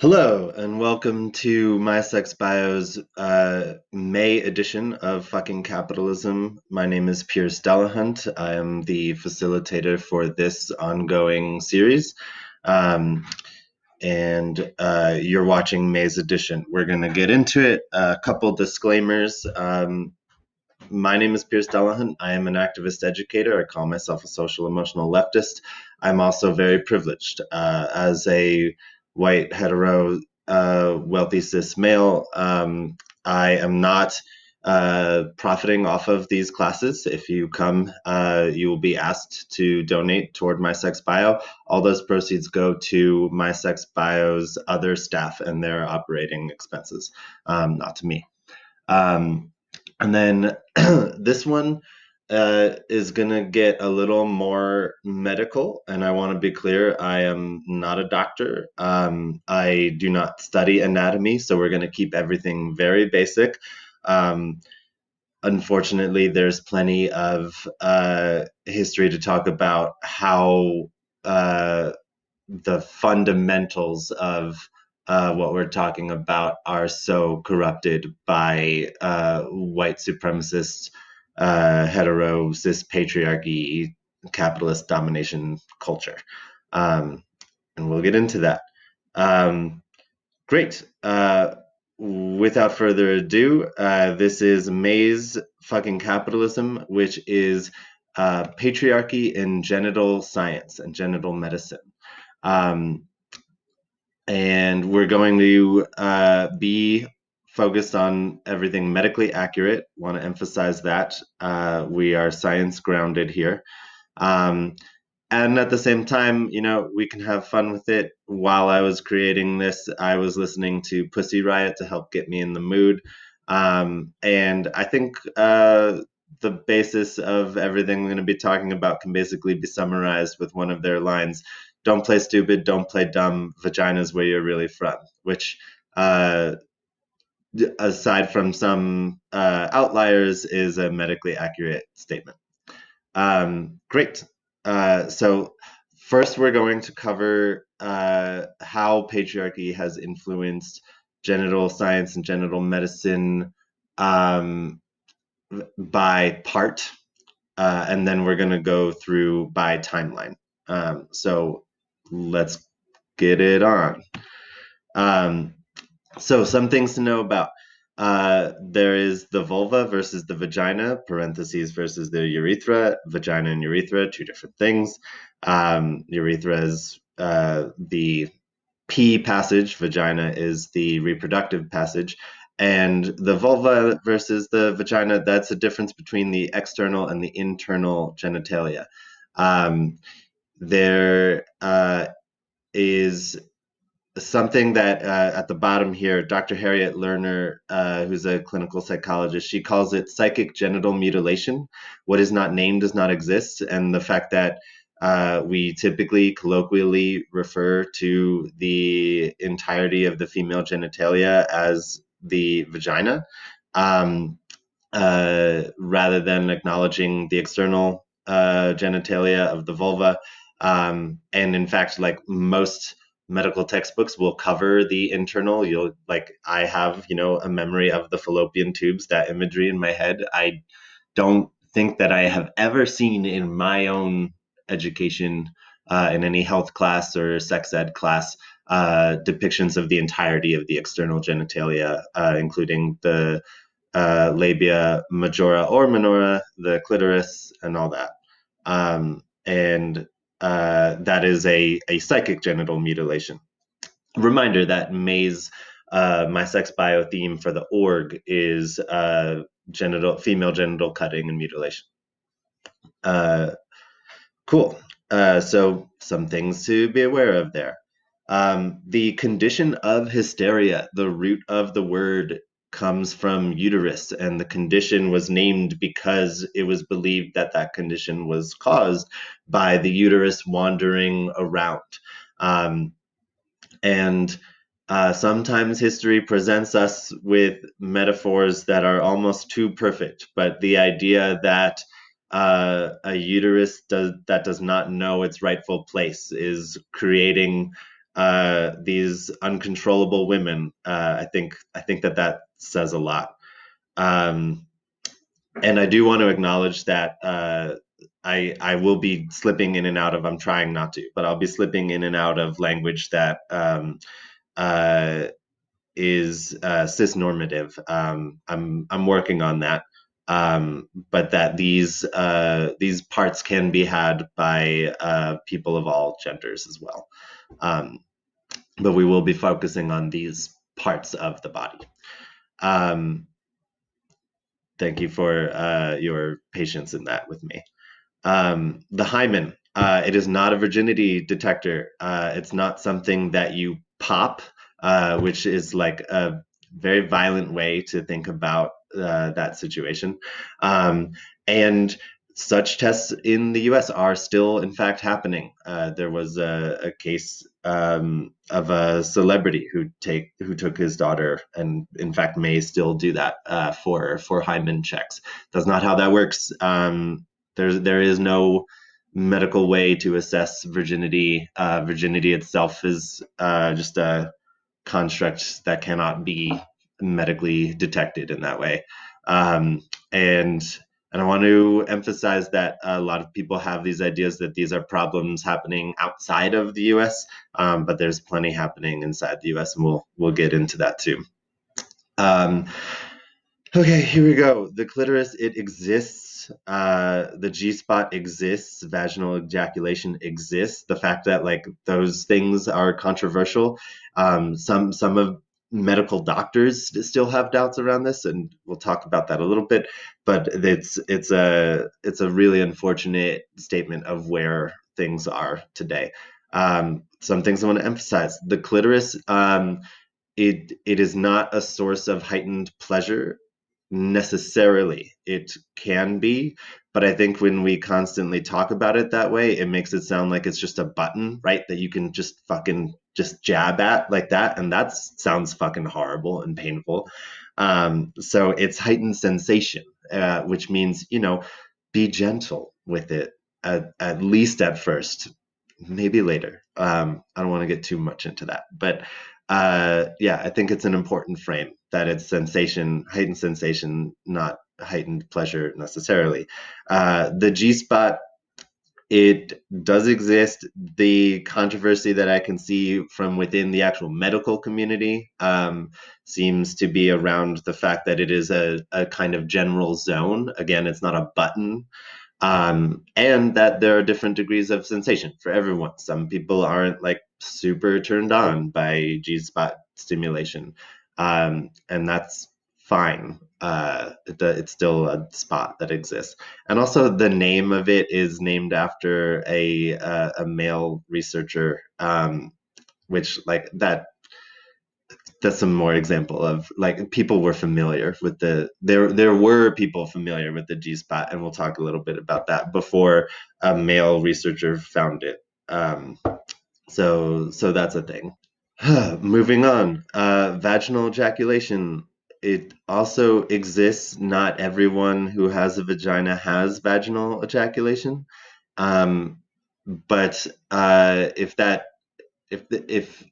Hello, and welcome to MySexBio's uh, May edition of Fucking Capitalism. My name is Pierce Delahunt. I am the facilitator for this ongoing series. Um, and uh, you're watching May's edition. We're going to get into it. A couple disclaimers. Um, my name is Pierce Delahunt. I am an activist educator. I call myself a social emotional leftist. I'm also very privileged. Uh, as a white, hetero, uh, wealthy cis male. Um, I am not uh, profiting off of these classes. If you come, uh, you will be asked to donate toward My Sex Bio. All those proceeds go to My Sex Bio's other staff and their operating expenses, um, not to me. Um, and then this one, uh, is going to get a little more medical. And I want to be clear I am not a doctor. Um, I do not study anatomy. So we're going to keep everything very basic. Um, unfortunately, there's plenty of uh, history to talk about how uh, the fundamentals of uh, what we're talking about are so corrupted by uh, white supremacists uh, hetero cis patriarchy capitalist domination culture. Um, and we'll get into that. Um, great. Uh, without further ado uh, this is May's fucking capitalism which is uh, patriarchy in genital science and genital medicine. Um, and we're going to uh, be focused on everything medically accurate. Want to emphasize that uh, we are science grounded here. Um, and at the same time, you know, we can have fun with it. While I was creating this, I was listening to Pussy Riot to help get me in the mood. Um, and I think uh, the basis of everything I'm going to be talking about can basically be summarized with one of their lines Don't play stupid, don't play dumb, vagina's where you're really from, which uh, aside from some uh, outliers, is a medically accurate statement. Um, great. Uh, so first, we're going to cover uh, how patriarchy has influenced genital science and genital medicine um, by part, uh, and then we're going to go through by timeline. Um, so let's get it on. Um, so some things to know about. Uh, there is the vulva versus the vagina, parentheses versus the urethra. Vagina and urethra, two different things. Um, urethra is uh, the P passage, vagina is the reproductive passage. And the vulva versus the vagina, that's a difference between the external and the internal genitalia. Um, there uh, is something that uh, at the bottom here, Dr. Harriet Lerner, uh, who's a clinical psychologist, she calls it psychic genital mutilation. What is not named does not exist. And the fact that uh, we typically colloquially refer to the entirety of the female genitalia as the vagina, um, uh, rather than acknowledging the external uh, genitalia of the vulva. Um, and in fact, like most medical textbooks will cover the internal. You'll like i have you know a memory of the fallopian tubes that imagery in my head. I don't think that i have ever seen in my own education uh, in any health class or sex ed class uh, depictions of the entirety of the external genitalia uh, including the uh, labia majora or minora the clitoris and all that. Um, and uh, that is a, a psychic genital mutilation. Reminder that May's uh, My Sex Bio theme for the org is uh, genital female genital cutting and mutilation. Uh, cool. Uh, so some things to be aware of there. Um, the condition of hysteria, the root of the word comes from uterus, and the condition was named because it was believed that that condition was caused by the uterus wandering around. Um, and uh, sometimes history presents us with metaphors that are almost too perfect, but the idea that uh, a uterus does, that does not know its rightful place is creating uh, these uncontrollable women. Uh, I think I think that that says a lot. Um, and I do want to acknowledge that uh, I I will be slipping in and out of. I'm trying not to, but I'll be slipping in and out of language that um, uh, is uh, cisnormative. Um, I'm I'm working on that, um, but that these uh, these parts can be had by uh, people of all genders as well. Um, but we will be focusing on these parts of the body. Um, thank you for uh, your patience in that with me. Um, the hymen, uh, it is not a virginity detector. Uh, it's not something that you pop, uh, which is like a very violent way to think about uh, that situation. Um, and such tests in the US are still, in fact, happening. Uh, there was a, a case um, of a celebrity who take who took his daughter, and in fact may still do that uh, for for hymen checks. That's not how that works. Um, there's there is no medical way to assess virginity. Uh, virginity itself is uh, just a construct that cannot be medically detected in that way. Um, and and I want to emphasize that a lot of people have these ideas that these are problems happening outside of the U.S., um, but there's plenty happening inside the U.S., and we'll we'll get into that too. Um, okay, here we go. The clitoris it exists. Uh, the G spot exists. Vaginal ejaculation exists. The fact that like those things are controversial. Um, some some of medical doctors still have doubts around this and we'll talk about that a little bit but it's it's a it's a really unfortunate statement of where things are today. Um, some things i want to emphasize the clitoris um, it it is not a source of heightened pleasure necessarily. It can be but i think when we constantly talk about it that way it makes it sound like it's just a button right that you can just fucking just jab at like that and that sounds fucking horrible and painful. Um, so it's heightened sensation uh, which means you know be gentle with it at, at least at first maybe later. Um, i don't want to get too much into that but uh, yeah i think it's an important frame that it's sensation heightened sensation not heightened pleasure necessarily. Uh, the g spot it does exist. The controversy that I can see from within the actual medical community um, seems to be around the fact that it is a, a kind of general zone. Again, it's not a button. Um, and that there are different degrees of sensation for everyone. Some people aren't like super turned on by G spot stimulation. Um, and that's fine. Uh, it's still a spot that exists, and also the name of it is named after a uh, a male researcher, um, which like that. That's some more example of like people were familiar with the there there were people familiar with the G spot, and we'll talk a little bit about that before a male researcher found it. Um, so so that's a thing. Moving on, uh, vaginal ejaculation it also exists. Not everyone who has a vagina has vaginal ejaculation, um, but uh, if that if if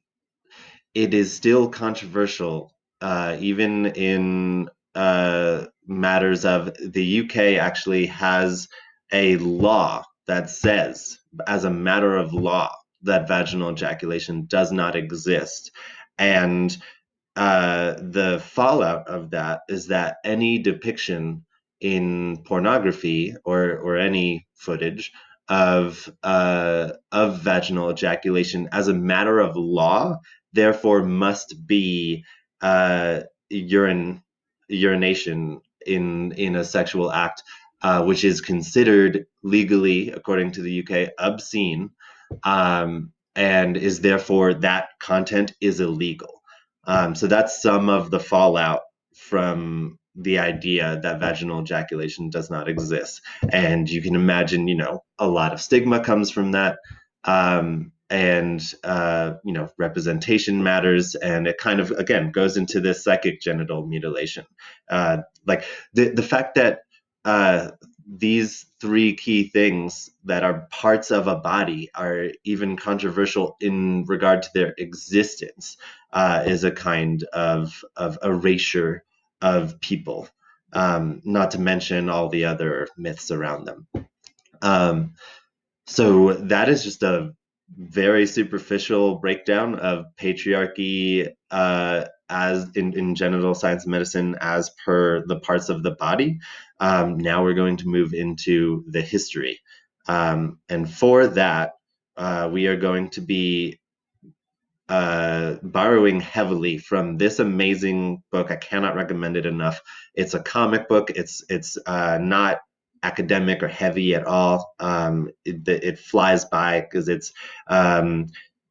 it is still controversial, uh, even in uh, matters of the UK actually has a law that says, as a matter of law, that vaginal ejaculation does not exist, and uh, the fallout of that is that any depiction in pornography or or any footage of uh, of vaginal ejaculation as a matter of law, therefore must be uh, urine urination in in a sexual act, uh, which is considered legally, according to the UK, obscene, um, and is therefore that content is illegal. Um, so that's some of the fallout from the idea that vaginal ejaculation does not exist. And you can imagine, you know, a lot of stigma comes from that. Um, and, uh, you know, representation matters. And it kind of, again, goes into this psychic genital mutilation. Uh, like the, the fact that uh, these three key things that are parts of a body are even controversial in regard to their existence uh, is a kind of, of erasure of people, um, not to mention all the other myths around them. Um, so that is just a very superficial breakdown of patriarchy uh, as in, in genital science and medicine as per the parts of the body. Um, now we're going to move into the history. Um, and for that, uh, we are going to be uh, borrowing heavily from this amazing book. I cannot recommend it enough. It's a comic book. It's it's uh, not academic or heavy at all. Um, it, it, flies by because it's um,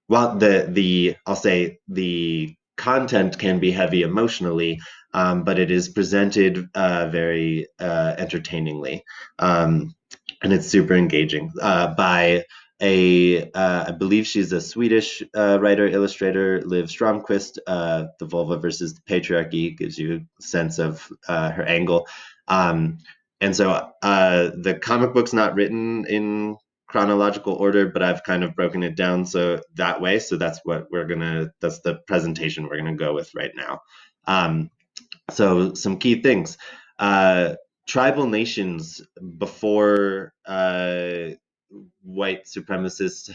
well the the I'll say the content can be heavy emotionally, um, but it is presented uh, very uh, entertainingly, um, and it's super engaging uh, by a uh, I believe she's a Swedish uh, writer illustrator, Liv Stromquist. Uh, the vulva versus the patriarchy gives you a sense of her angle. Um, and so uh, the comic book's not written in chronological order, but I've kind of broken it down so that way. So that's what we're gonna. That's the presentation we're gonna go with right now. Um, so some key things. Uh, tribal nations before uh, white supremacist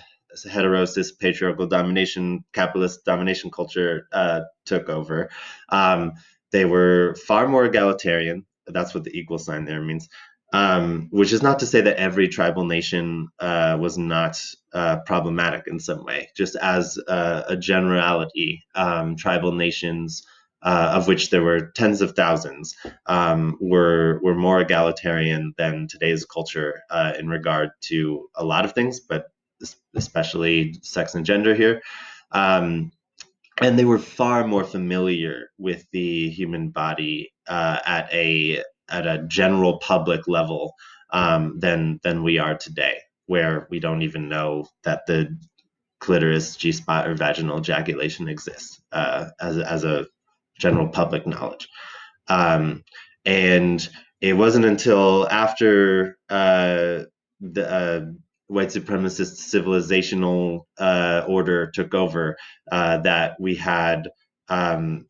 hetero cis patriarchal domination capitalist domination culture uh, took over um, they were far more egalitarian that's what the equal sign there means. Um, which is not to say that every tribal nation uh, was not uh, problematic in some way. Just as a, a generality, um, tribal nations, uh, of which there were tens of thousands, um, were were more egalitarian than today's culture uh, in regard to a lot of things, but especially sex and gender here. Um, and they were far more familiar with the human body uh, at a at a general public level um, than than we are today, where we don't even know that the clitoris, G spot, or vaginal ejaculation exists uh, as as a general public knowledge. Um, and it wasn't until after uh, the uh, white supremacist civilizational uh, order took over uh, that we had um,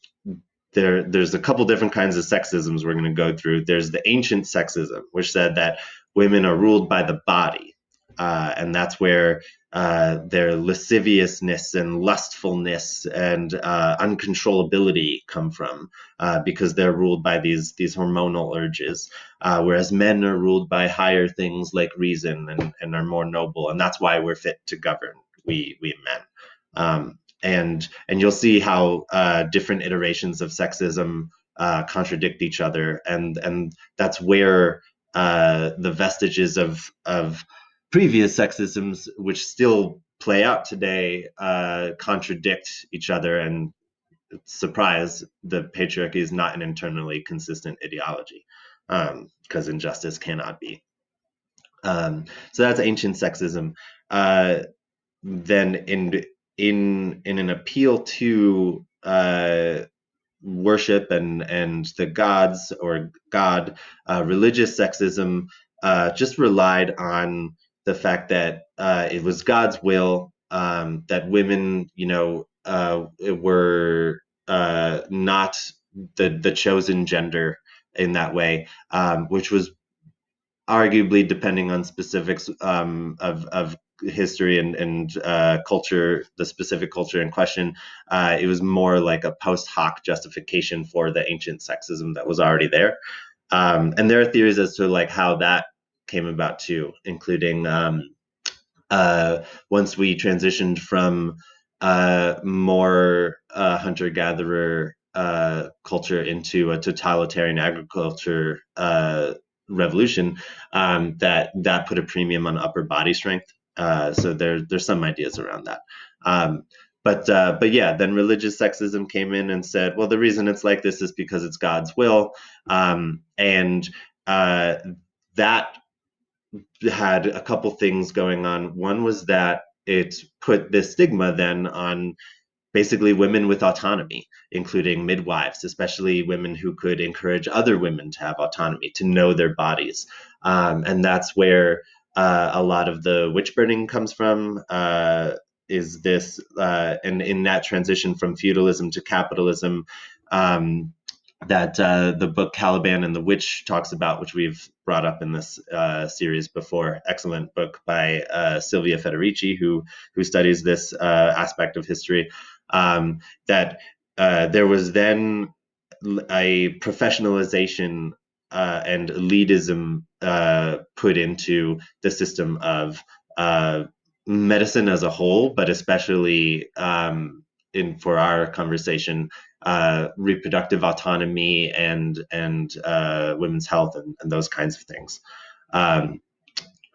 there there's a couple different kinds of sexisms we're going to go through. There's the ancient sexism which said that women are ruled by the body uh, and that's where uh, their lasciviousness and lustfulness and uh, uncontrollability come from uh, because they're ruled by these these hormonal urges uh, whereas men are ruled by higher things like reason and, and are more noble and that's why we're fit to govern we we men. Um, and and you'll see how uh, different iterations of sexism contradict each other, and and that's where the vestiges of of previous sexisms, which still play out today, uh, contradict each other. And surprise, the patriarchy is not an internally consistent ideology, because um, injustice cannot be. Um, so that's ancient sexism. Uh, then in in in an appeal to uh, worship and and the gods or God, uh, religious sexism uh, just relied on the fact that uh, it was God's will um, that women, you know, uh, were uh, not the the chosen gender in that way, um, which was arguably depending on specifics um, of, of history and, and uh, culture, the specific culture in question, uh, it was more like a post hoc justification for the ancient sexism that was already there. Um, and there are theories as to like how that came about too, including um, uh, once we transitioned from uh, more uh, hunter gatherer uh, culture into a totalitarian agriculture revolution, um, that that put a premium on upper body strength uh, so there, there's some ideas around that. Um, but uh, but yeah, then religious sexism came in and said, well, the reason it's like this is because it's God's will, um, and uh, that had a couple things going on. One was that it put this stigma then on basically women with autonomy, including midwives, especially women who could encourage other women to have autonomy, to know their bodies. Um, and that's where uh, a lot of the witch burning comes from. Uh, is this, uh, and in that transition from feudalism to capitalism, um, that uh, the book Caliban and the Witch talks about, which we've brought up in this uh, series before. Excellent book by uh, Silvia Federici, who who studies this uh, aspect of history. Um, that uh, there was then a professionalization uh, and elitism put into the system of medicine as a whole, but especially um, in for our conversation, uh, reproductive autonomy and and uh, women's health and, and, those kinds of things. Um,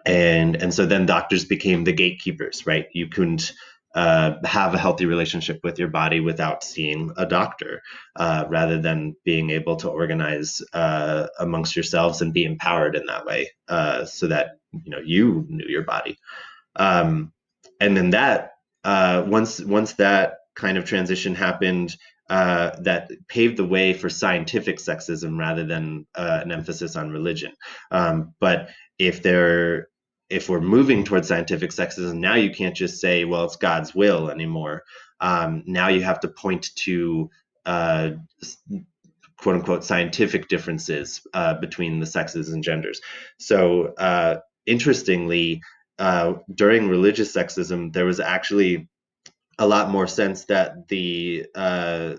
and and so then doctors became the gatekeepers, right? You couldn't uh, have a healthy relationship with your body without seeing a doctor, uh, rather than being able to organize uh, amongst yourselves and be empowered in that way, uh, so that you know you knew your body. Um, and then that once once that kind of transition happened uh, that paved the way for scientific sexism rather than uh, an emphasis on religion. Um, but if if we're moving towards scientific sexism, now you can't just say, well, it's God's will anymore. Um, now you have to point to uh, quote unquote scientific differences uh, between the sexes and genders. So, uh, interestingly, uh, during religious sexism, there was actually a lot more sense that the uh,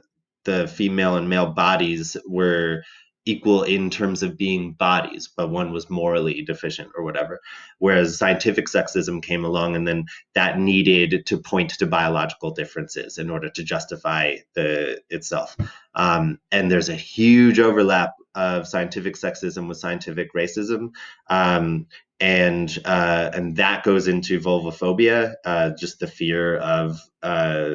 the female and male bodies were equal in terms of being bodies, but one was morally deficient or whatever. Whereas scientific sexism came along, and then that needed to point to biological differences in order to justify the itself. Um, and there's a huge overlap of scientific sexism with scientific racism. Um, and uh, and that goes into vulvophobia, uh, just the fear of uh,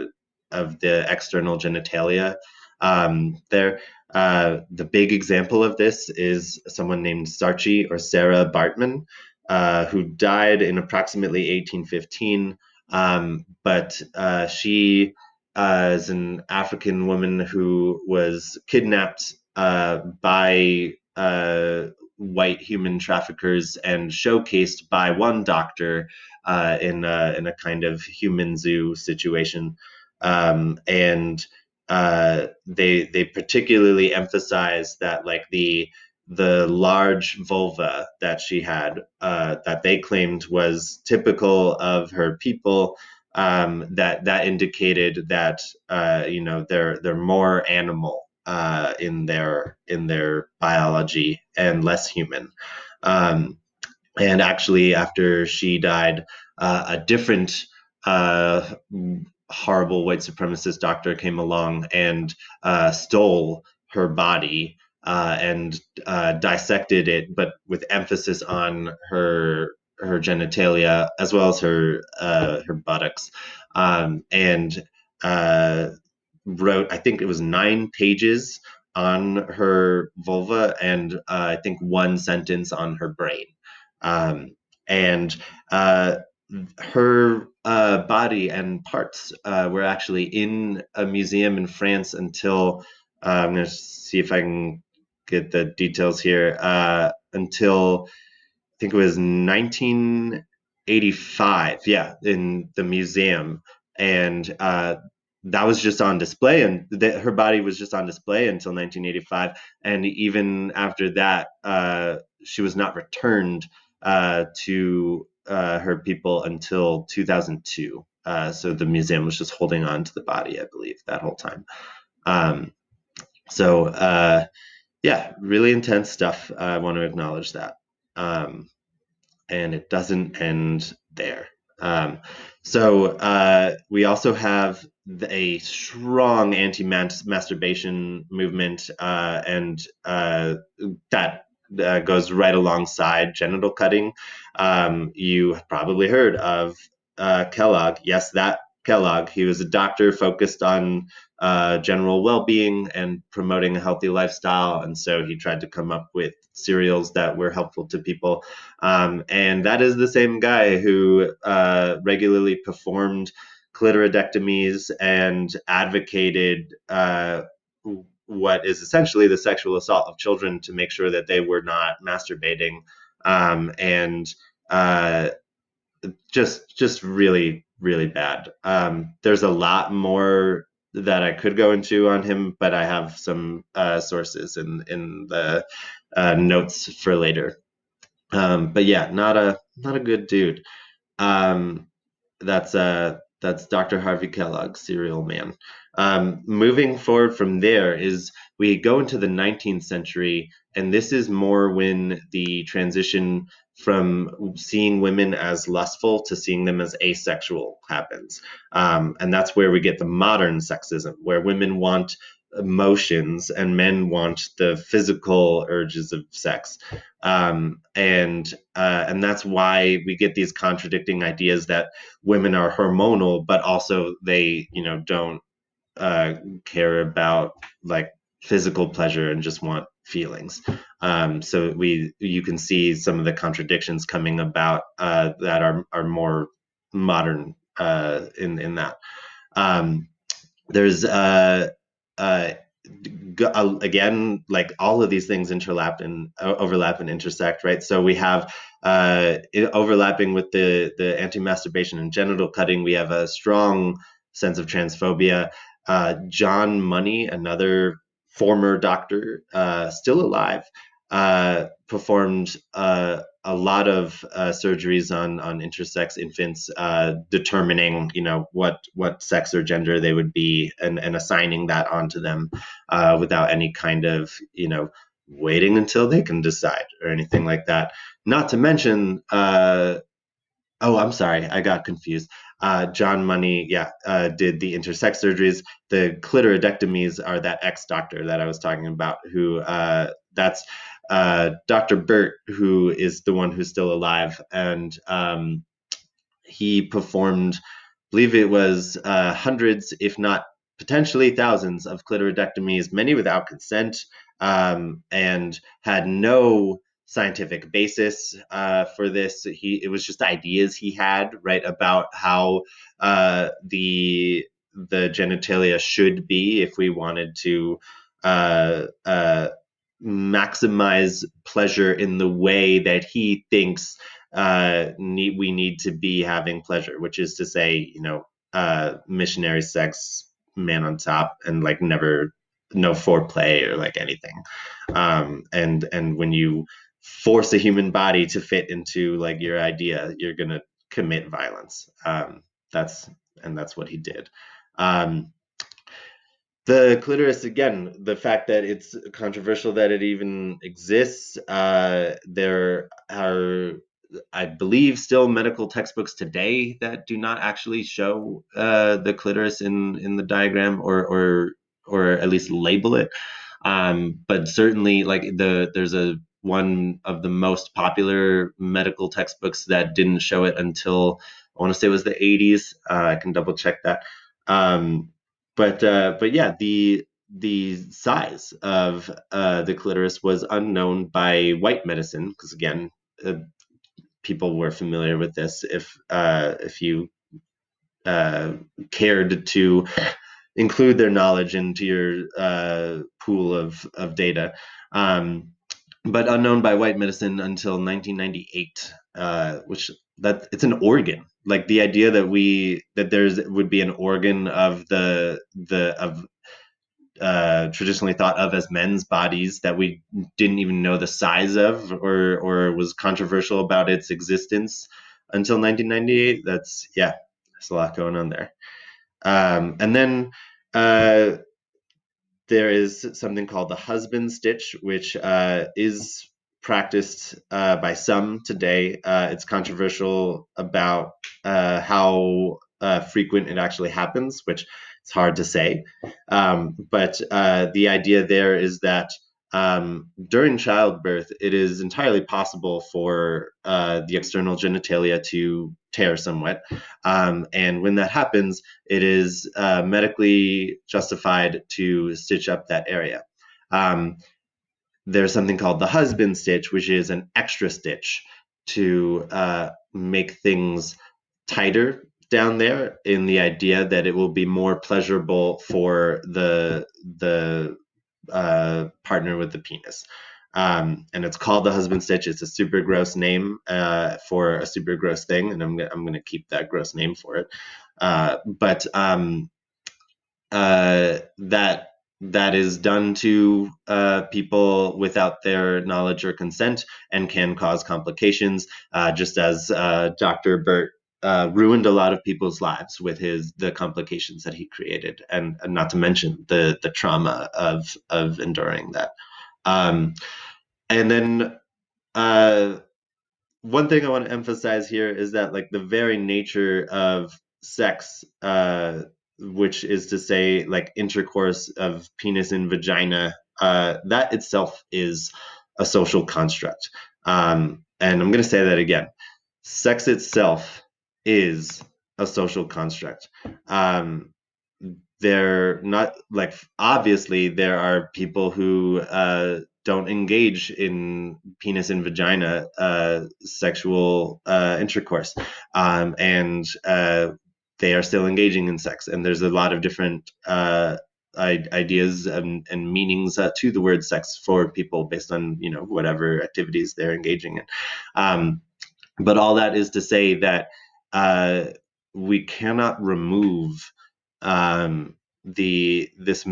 of the external genitalia. Um, there, uh, the big example of this is someone named Saartjie or Sarah Baartman, uh, who died in approximately 1815. Um, but uh, she is an African woman who was kidnapped by white human traffickers and showcased by one doctor uh, in a, in a kind of human zoo situation, um, and uh, they they particularly emphasize that like the the large vulva that she had uh, that they claimed was typical of her people um, that that indicated that uh, you know they're they're more animal uh, in their in their biology and less human. Um, and actually, after she died, uh, a different uh, horrible white supremacist doctor came along and uh, stole her body uh, and uh, dissected it, but with emphasis on her her genitalia as well as her her buttocks, um, and wrote, I think it was nine pages on her vulva and uh, I think one sentence on her brain. Um, and uh, her uh, body and parts uh, were actually in a museum in France until uh, I'm going to see if I can get the details here uh, until I think it was 1985. Yeah, in the museum. And that was just on display and her body was just on display until 1985 and even after that uh, she was not returned uh, to uh, her people until 2002 uh, so the museum was just holding on to the body i believe that whole time. Um, so uh, yeah really intense stuff i want to acknowledge that um, and it doesn't end there. Um, so uh, we also have a strong anti-masturbation movement, uh, and uh, that uh, goes right alongside genital cutting. Um, you probably heard of uh, Kellogg. Yes, that Kellogg. He was a doctor focused on uh, general well-being and promoting a healthy lifestyle, and so he tried to come up with cereals that were helpful to people. Um, and that is the same guy who uh, regularly performed clitoridectomies and advocated uh, what is essentially the sexual assault of children to make sure that they were not masturbating um, and uh, just just really really bad. Um, there's a lot more that I could go into on him, but I have some uh, sources in in the uh, notes for later. Um, but yeah, not a not a good dude. Um, that's uh that's Dr. Harvey Kellogg, Cereal Man. Um, moving forward from there is we go into the 19th century, and this is more when the transition from seeing women as lustful to seeing them as asexual happens. Um, and that's where we get the modern sexism, where women want emotions and men want the physical urges of sex um, and uh, and that's why we get these contradicting ideas that women are hormonal but also they you know don't uh, care about like physical pleasure and just want feelings. Um, so we you can see some of the contradictions coming about uh, that are are more modern uh, in in that. Um, there's uh, uh, uh, again like all of these things interlap and uh, overlap and intersect right so we have overlapping with the the anti-masturbation and genital cutting we have a strong sense of transphobia uh, John Money, another former doctor, uh, still alive, uh, performed uh, a lot of uh, surgeries on on intersex infants, uh, determining you know what what sex or gender they would be, and and assigning that onto them without any kind of you know waiting until they can decide or anything like that. Not to mention. Oh, I'm sorry, I got confused. Uh, John Money, yeah, uh, did the intersex surgeries. The clitoridectomies are that ex doctor that I was talking about, who uh, that's uh, Dr. Burt, who is the one who's still alive. And um, he performed, believe it was uh, hundreds, if not potentially thousands, of clitoridectomies, many without consent, um, and had no scientific basis uh, for this. He it was just ideas he had right about how uh, the the genitalia should be if we wanted to uh, uh maximize pleasure in the way that he thinks uh, need, we need to be having pleasure, which is to say, you know, uh, missionary sex, man on top, and like never no foreplay or like anything. Um, and and when you force a human body to fit into like your idea, you're gonna commit violence. Um, that's and that's what he did. Um, the clitoris again the fact that it's controversial that it even exists uh, there are i believe still medical textbooks today that do not actually show uh, the clitoris in in the diagram or or or at least label it um, but certainly like the there's a one of the most popular medical textbooks that didn't show it until I want to say it was the 80s. Uh, I can double check that. Um, but uh, but yeah, the the size of uh, the clitoris was unknown by white medicine because again, uh, people were familiar with this. If uh, if you uh, cared to include their knowledge into your pool of of data. Um, but unknown by white medicine until 1998, uh, which that it's an organ. Like the idea that we that there's would be an organ of the the of uh, traditionally thought of as men's bodies that we didn't even know the size of or or was controversial about its existence until 1998. That's yeah, there's a lot going on there. Um, and then uh, there is something called the husband stitch, which uh, is practiced uh, by some today. Uh, it's controversial about uh, how uh, frequent it actually happens, which it's hard to say. Um, but uh, the idea there is that um, during childbirth, it is entirely possible for uh, the external genitalia to tear somewhat. Um, and when that happens, it is uh, medically justified to stitch up that area. Um, there's something called the husband stitch, which is an extra stitch to uh, make things tighter down there in the idea that it will be more pleasurable for the the uh, partner with the penis. Um, and it's called the husband stitch. It's a super gross name uh, for a super gross thing, and I'm I'm to keep that gross name for it. Uh, but um, uh, that that is done to uh, people without their knowledge or consent and can cause complications, uh, just as uh, Dr. Burt uh, ruined a lot of people's lives with his the complications that he created, and, and not to mention the the trauma of of enduring that. Um, and then uh, one thing I want to emphasize here is that like the very nature of sex uh, which is to say like intercourse of penis and vagina uh, that itself is a social construct. Um, and i'm going to say that again. Sex itself is a social construct. Um, they're not like obviously there are people who uh, don't engage in penis and vagina uh, sexual uh, intercourse. Um, and uh, they are still engaging in sex. And there's a lot of different uh, ideas and, and meanings uh, to the word sex for people based on you know whatever activities they're engaging in. Um, but all that is to say that uh, we cannot remove um, the this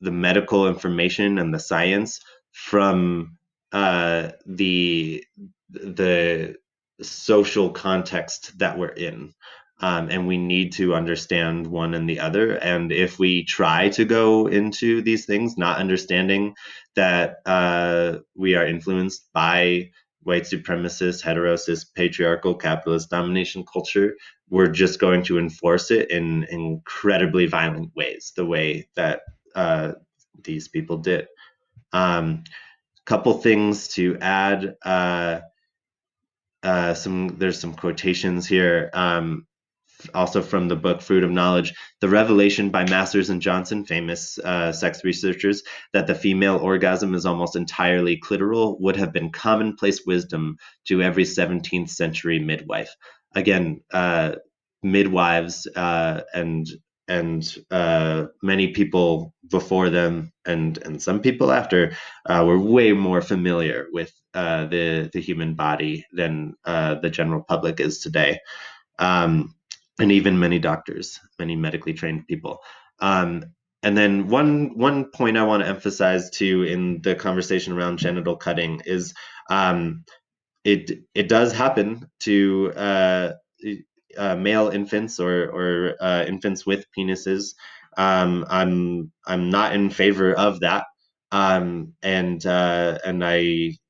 the medical information and the science from uh, the the social context that we're in um, and we need to understand one and the other. And if we try to go into these things not understanding that uh, we are influenced by white supremacist, hetero cis, patriarchal, capitalist domination culture, we're just going to enforce it in incredibly violent ways, the way that uh, these people did. Um, couple things to add. Uh, uh, some there's some quotations here. Um, also from the book Fruit of Knowledge, the revelation by Masters and Johnson, famous uh, sex researchers, that the female orgasm is almost entirely clitoral would have been commonplace wisdom to every 17th century midwife. Again, uh, midwives uh, and and uh, many people before them and and some people after uh, were way more familiar with uh, the the human body than the general public is today. Um, and even many doctors, many medically trained people. Um, and then one one point I want to emphasize too in the conversation around genital cutting is um, it it does happen to uh, uh, male infants or or uh, infants with penises. Um, I'm I'm not in favor of that, um, and uh, and I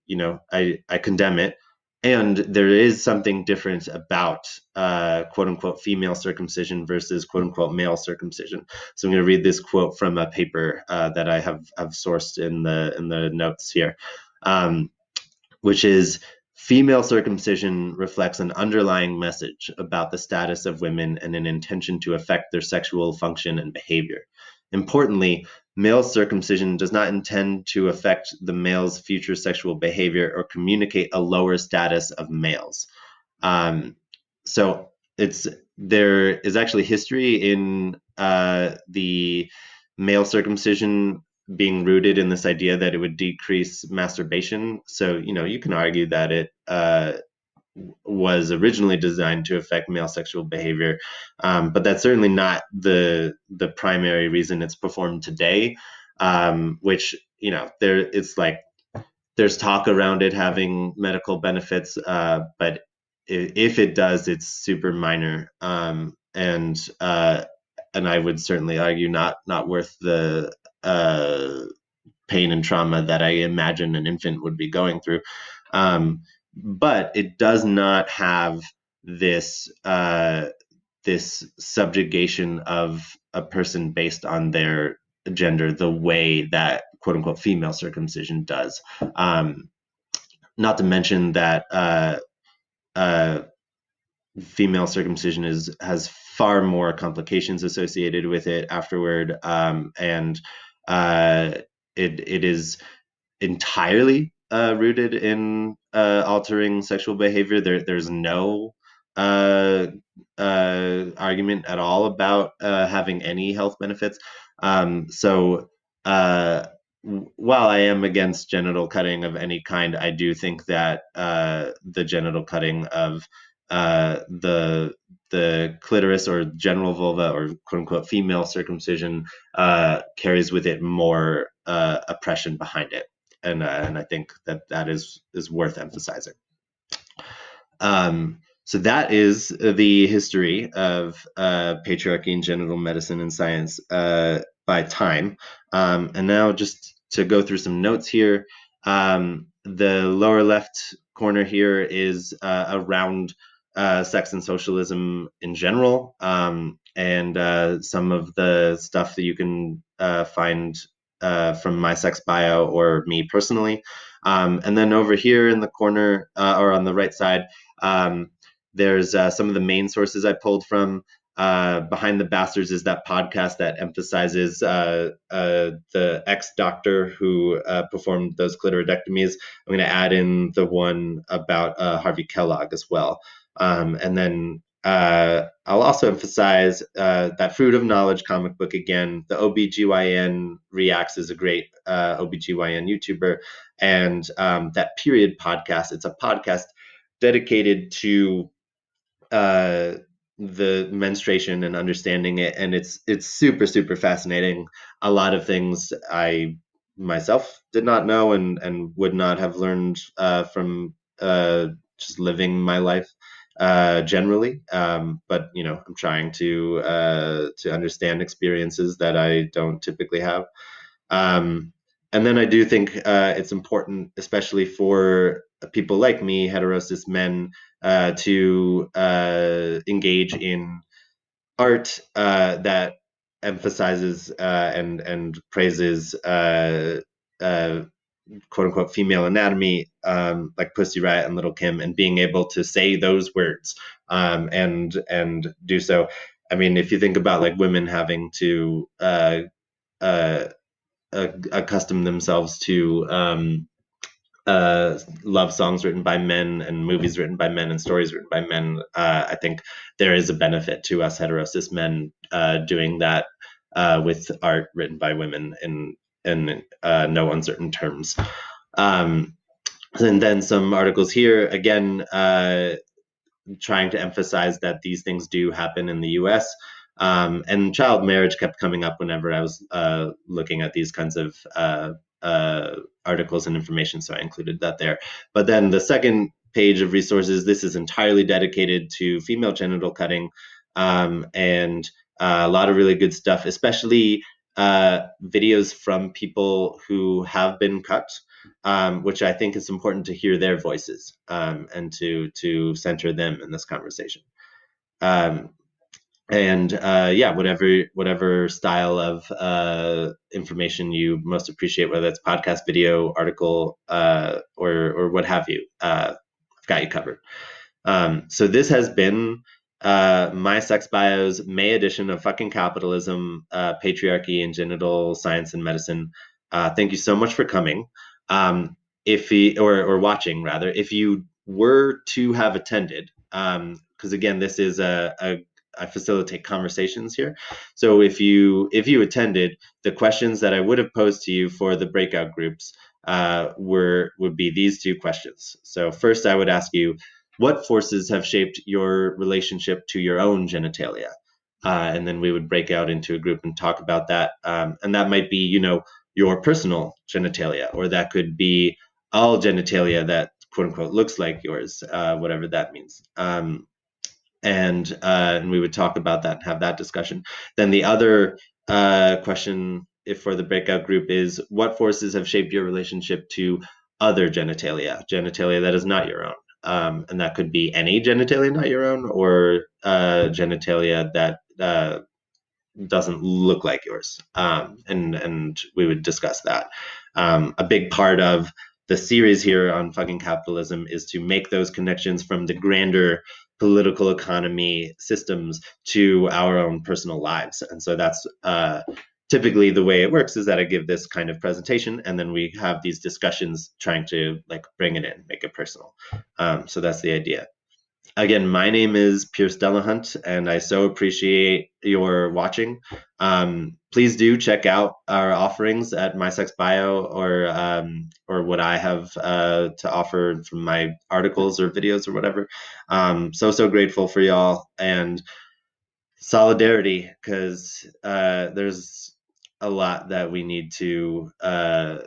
you know I I condemn it and there is something different about uh, quote unquote female circumcision versus quote unquote male circumcision. So I'm going to read this quote from a paper uh, that I have have sourced in the in the notes here, um, which is female circumcision reflects an underlying message about the status of women and an intention to affect their sexual function and behavior. Importantly, Male circumcision does not intend to affect the male's future sexual behavior or communicate a lower status of males. Um, so it's there is actually history in uh, the male circumcision being rooted in this idea that it would decrease masturbation. So you know you can argue that it uh, was originally designed to affect male sexual behavior, um, but that's certainly not the the primary reason it's performed today. Um, which you know there it's like there's talk around it having medical benefits, uh, but if it does, it's super minor, um, and uh, and I would certainly argue not not worth the uh, pain and trauma that I imagine an infant would be going through. Um, but it does not have this uh, this subjugation of a person based on their gender the way that quote unquote female circumcision does. Um, not to mention that uh, uh, female circumcision is has far more complications associated with it afterward, um, and uh, it it is entirely uh, rooted in uh, altering sexual behavior. There, there's no uh, uh, argument at all about uh, having any health benefits. Um, so uh, while I am against genital cutting of any kind, I do think that the genital cutting of the the clitoris or general vulva or quote unquote female circumcision carries with it more oppression behind it, and uh, and I think that that is is worth emphasizing. Um, so that is the history of uh, patriarchy and genital medicine and science uh, by time. Um, and now just to go through some notes here, um, the lower left corner here is uh, around uh, sex and socialism in general, um, and uh, some of the stuff that you can find uh, from my sex bio or me personally. Um, and then over here in the corner uh, or on the right side, um, there's uh, some of the main sources I pulled from. Uh, Behind the Bastards is that podcast that emphasizes uh, the ex doctor who performed those clitoridectomies. I'm going to add in the one about Harvey Kellogg as well. Um, and then uh, I'll also emphasize that Fruit of Knowledge comic book again. The OBGYN Reacts is a great OBGYN YouTuber. And um, that Period podcast, it's a podcast dedicated to uh, the menstruation and understanding it, and it's it's super super fascinating. A lot of things I myself did not know and and would not have learned uh, from uh, just living my life uh, generally. Um, but you know, I'm trying to uh, to understand experiences that I don't typically have. Um, and then I do think uh, it's important, especially for people like me, hetero cis men, uh, to uh, engage in art uh, that emphasizes uh, and and praises uh, quote unquote female anatomy, um, like Pussy Riot and Lil' Kim, and being able to say those words um, and and do so. I mean, if you think about like women having to uh, uh, accustom themselves to um, uh, love songs written by men and movies written by men and stories written by men, uh, I think there is a benefit to us hetero cis men uh, doing that uh, with art written by women in in uh, no uncertain terms. Um, and then some articles here again uh, trying to emphasize that these things do happen in the U.S. Um, and child marriage kept coming up whenever I was uh, looking at these kinds of uh, uh, articles and information, so I included that there. But then the second page of resources, this is entirely dedicated to female genital cutting um, and uh, a lot of really good stuff, especially uh, videos from people who have been cut. Um, which I think is important to hear their voices um, and to to center them in this conversation. Um, and uh, yeah, whatever whatever style of uh, information you most appreciate, whether it's podcast, video, article, uh, or or what have you, uh, I've got you covered. Um, so this has been uh, my sex bios May edition of fucking capitalism, uh, patriarchy, and genital science and medicine. thank you so much for coming. Um, if he, or or watching rather, if you were to have attended, because um, again, this is a, a I facilitate conversations here. So if you if you attended, the questions that I would have posed to you for the breakout groups uh, were would be these two questions. So first, I would ask you, what forces have shaped your relationship to your own genitalia? Uh, and then we would break out into a group and talk about that. Um, and that might be, you know, your personal genitalia, or that could be all genitalia that quote unquote looks like yours, uh, whatever that means. Um, and uh, and we would talk about that and have that discussion. Then the other uh, question, if for the breakout group, is what forces have shaped your relationship to other genitalia, genitalia that is not your own, um, and that could be any genitalia not your own, or uh, genitalia that uh, doesn't look like yours, um, and and we would discuss that. Um, a big part of the series here on fucking capitalism is to make those connections from the grander political economy systems to our own personal lives. And so that's uh, typically the way it works is that I give this kind of presentation and then we have these discussions trying to like bring it in, make it personal. Um, so that's the idea. again, my name is Pierce Delahunt, and I so appreciate your watching. Um, please do check out our offerings at MySexBio or um, or what I have uh, to offer from my articles or videos or whatever. Um, so so grateful for y'all and solidarity because uh, there's a lot that we need to uh,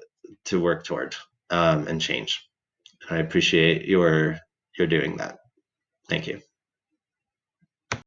to work toward um, and change. I appreciate your your doing that. Thank you.